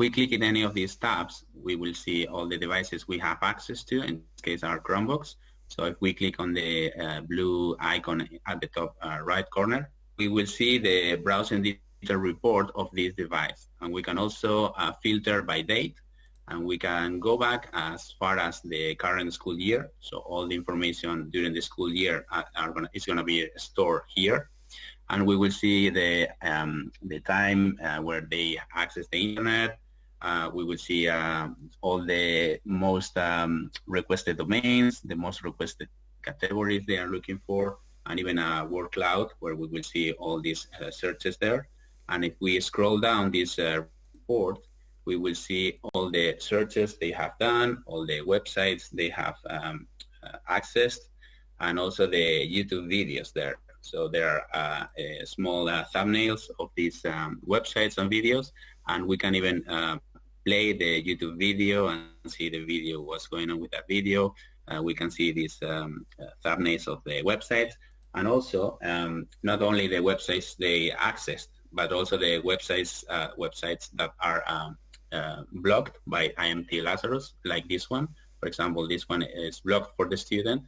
we click in any of these tabs, we will see all the devices we have access to, in this case our Chromebooks. So if we click on the uh, blue icon at the top uh, right corner, we will see the browsing detail report of this device. And we can also uh, filter by date and we can go back as far as the current school year. So all the information during the school year are, are gonna, is going to be stored here. And we will see the, um, the time uh, where they access the internet. Uh, we will see uh, all the most um, requested domains, the most requested categories they are looking for, and even a word cloud where we will see all these uh, searches there. And if we scroll down this uh, report, we will see all the searches they have done, all the websites they have um, uh, accessed, and also the YouTube videos there. So there are uh, small thumbnails of these um, websites and videos, and we can even uh, play the YouTube video and see the video, what's going on with that video. Uh, we can see these um, uh, thumbnails of the websites, and also um, not only the websites they accessed, but also the websites websites that are um, uh, blocked by IMT Lazarus, like this one. For example, this one is blocked for the student,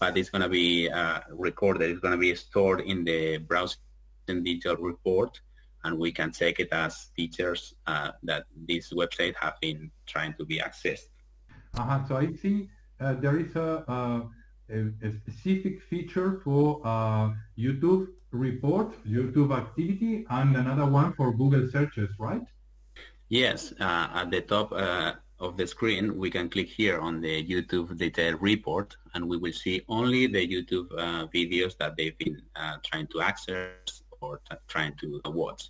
but it's going to be uh, recorded. It's going to be stored in the browsing digital report, and we can check it as teachers uh, that this website have been trying to be accessed. -huh. So I see uh, there is a, a, a, specific feature for uh, YouTube report, YouTube activity, and another one for Google searches, right? Yes, uh, at the top uh, of the screen, we can click here on the YouTube detail report, and we will see only the YouTube uh, videos that they've been uh, trying to access or trying to watch.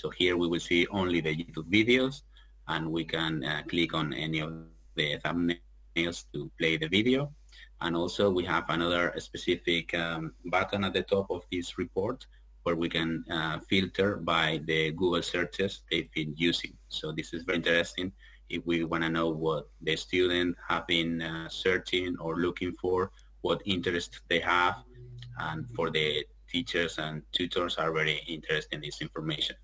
So here we will see only the YouTube videos, and we can uh, click on any of the thumbnails to play the video. And also we have another specific um, button at the top of this report where we can uh, filter by the Google searches they've been using. So this is very interesting if we want to know what the student have been uh, searching or looking for, what interest they have, and for the teachers and tutors are very interested in this information.